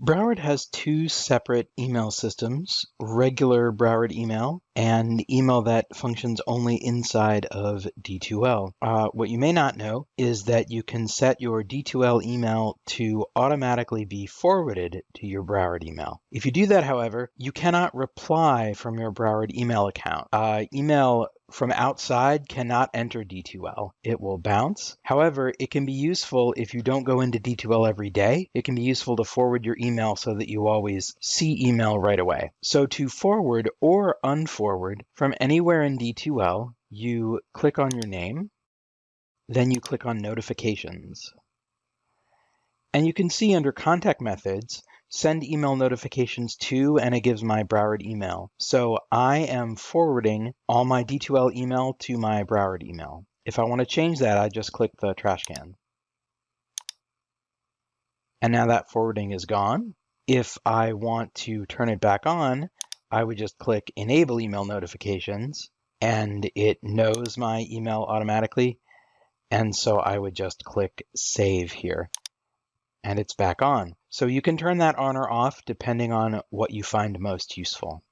Broward has two separate email systems, regular Broward email and email that functions only inside of D2L. Uh, what you may not know is that you can set your D2L email to automatically be forwarded to your Broward email. If you do that, however, you cannot reply from your Broward email account. Uh, email from outside cannot enter D2L. It will bounce. However, it can be useful if you don't go into D2L every day. It can be useful to forward your email so that you always see email right away. So to forward or unforward from anywhere in D2L, you click on your name, then you click on notifications. And you can see under contact methods, send email notifications to, and it gives my Broward email. So I am forwarding all my D2L email to my Broward email. If I want to change that, I just click the trash can. And now that forwarding is gone. If I want to turn it back on, I would just click enable email notifications and it knows my email automatically. And so I would just click save here and it's back on. So you can turn that on or off depending on what you find most useful.